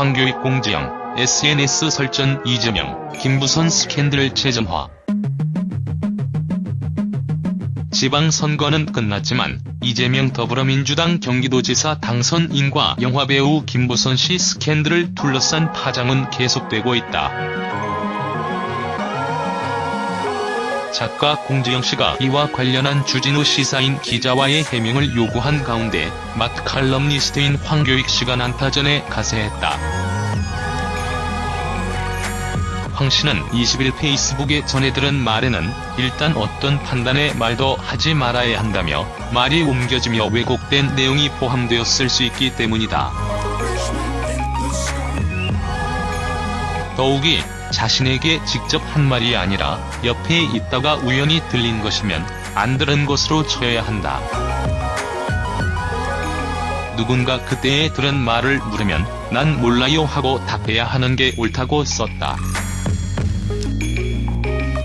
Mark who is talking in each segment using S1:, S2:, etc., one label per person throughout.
S1: 황교익 공지영, SNS 설전 이재명, 김부선 스캔들 재점화. 지방선거는 끝났지만 이재명 더불어민주당 경기도지사 당선인과 영화배우 김부선 씨 스캔들을 둘러싼 파장은 계속되고 있다. 작가 공지영 씨가 이와 관련한 주진우 시사인 기자와의 해명을 요구한 가운데 마트 칼럼니스트인 황교익 씨가 난타전에 가세했다. 황 씨는 20일 페이스북에 전해들은 말에는 일단 어떤 판단의 말도 하지 말아야 한다며 말이 옮겨지며 왜곡된 내용이 포함되었을 수 있기 때문이다. 더욱이 자신에게 직접 한 말이 아니라 옆에 있다가 우연히 들린 것이면 안 들은 것으로 쳐야 한다. 누군가 그때에 들은 말을 물으면 난 몰라요 하고 답해야 하는 게 옳다고 썼다.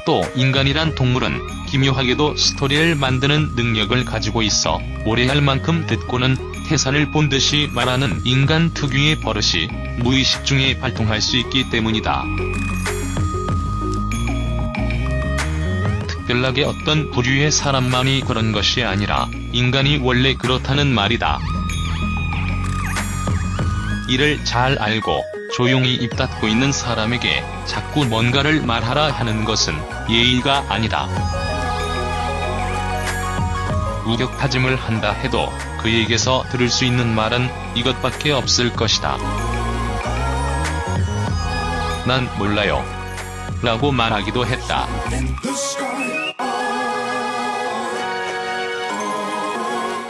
S1: 또 인간이란 동물은 기묘하게도 스토리를 만드는 능력을 가지고 있어 오래 할 만큼 듣고는 태산을 본 듯이 말하는 인간 특유의 버릇이 무의식 중에 발동할 수 있기 때문이다. 특별하게 어떤 부류의 사람만이 그런 것이 아니라 인간이 원래 그렇다는 말이다. 이를 잘 알고 조용히 입 닫고 있는 사람에게 자꾸 뭔가를 말하라 하는 것은 예의가 아니다. 우격다짐을 한다 해도 그에게서 들을 수 있는 말은 이것밖에 없을 것이다. 난 몰라요. 라고 말하기도 했다.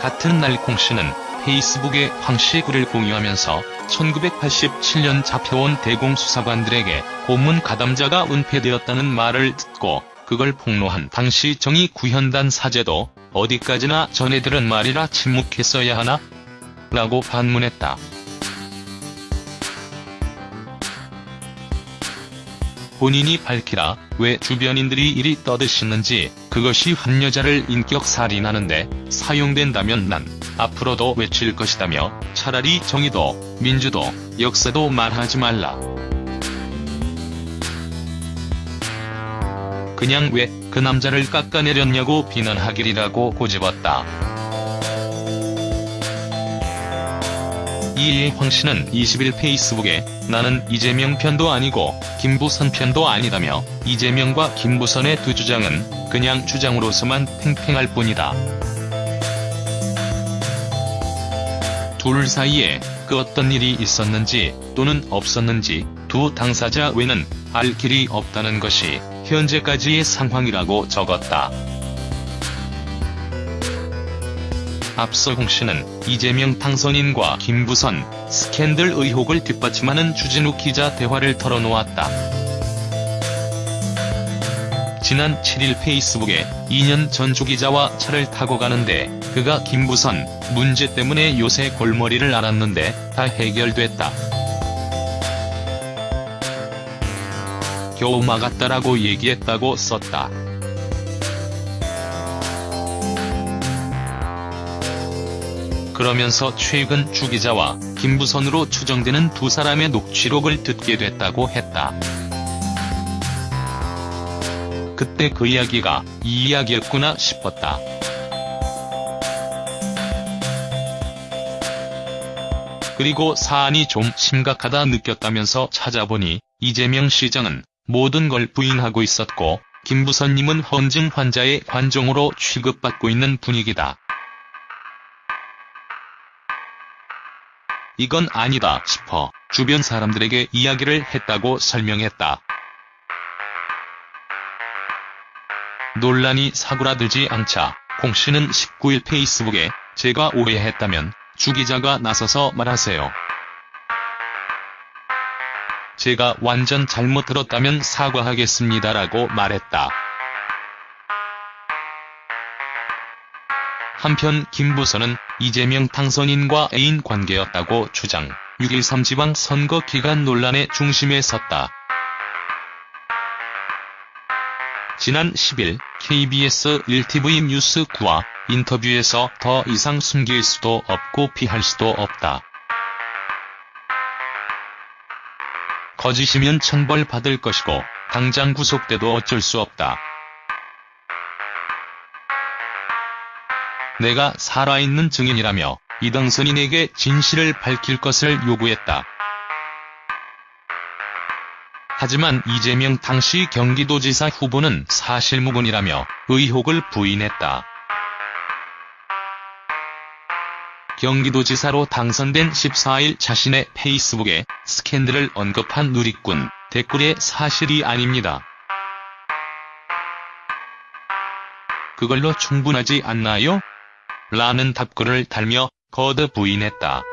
S1: 같은 날 콩씨는 페이스북에 황씨 글을 공유하면서 1987년 잡혀온 대공수사관들에게 고문 가담자가 은폐되었다는 말을 듣고 그걸 폭로한 당시 정의 구현단 사제도 어디까지나 전해들은 말이라 침묵했어야 하나? 라고 반문했다. 본인이 밝히라 왜 주변인들이 이리 떠드시는지 그것이 한 여자를 인격살인하는데 사용된다면 난 앞으로도 외칠 것이다며 차라리 정의도 민주도 역사도 말하지 말라. 그냥 왜 그 남자를 깎아내렸냐고 비난하길이라고 고집었다. 이에 황씨는 20일 페이스북에 나는 이재명 편도 아니고 김부선 편도 아니다며 이재명과 김부선의 두 주장은 그냥 주장으로서만 팽팽할 뿐이다. 둘 사이에 그 어떤 일이 있었는지 또는 없었는지 두 당사자 외는 알 길이 없다는 것이 현재까지의 상황이라고 적었다. 앞서 홍 씨는 이재명 당선인과 김부선 스캔들 의혹을 뒷받침하는 주진우 기자 대화를 털어놓았다. 지난 7일 페이스북에 2년 전 주기자와 차를 타고 가는데 그가 김부선 문제 때문에 요새 골머리를 앓았는데 다 해결됐다. 겨우 막았다라고 얘기했다고 썼다. 그러면서 최근 주 기자와 김부선으로 추정되는 두 사람의 녹취록을 듣게 됐다고 했다. 그때 그 이야기가 이 이야기였구나 싶었다. 그리고 사안이 좀 심각하다 느꼈다면서 찾아보니 이재명 시장은 모든 걸 부인하고 있었고 김부선님은 헌증 환자의 관종으로 취급받고 있는 분위기다. 이건 아니다 싶어 주변 사람들에게 이야기를 했다고 설명했다. 논란이 사그라들지 않자 홍 씨는 19일 페이스북에 제가 오해했다면 주 기자가 나서서 말하세요. 제가 완전 잘못 들었다면 사과하겠습니다라고 말했다. 한편 김부선은 이재명 당선인과 애인 관계였다고 주장, 6.13 지방선거 기간 논란의 중심에 섰다. 지난 10일 KBS 1TV 뉴스 9와 인터뷰에서 더 이상 숨길 수도 없고 피할 수도 없다. 거짓이면 천벌받을 것이고 당장 구속돼도 어쩔 수 없다. 내가 살아있는 증인이라며 이등선인에게 진실을 밝힐 것을 요구했다. 하지만 이재명 당시 경기도지사 후보는 사실무근이라며 의혹을 부인했다. 경기도지사로 당선된 14일 자신의 페이스북에 스캔들을 언급한 누리꾼 댓글에 사실이 아닙니다. 그걸로 충분하지 않나요? 라는 답글을 달며 거듭 부인했다.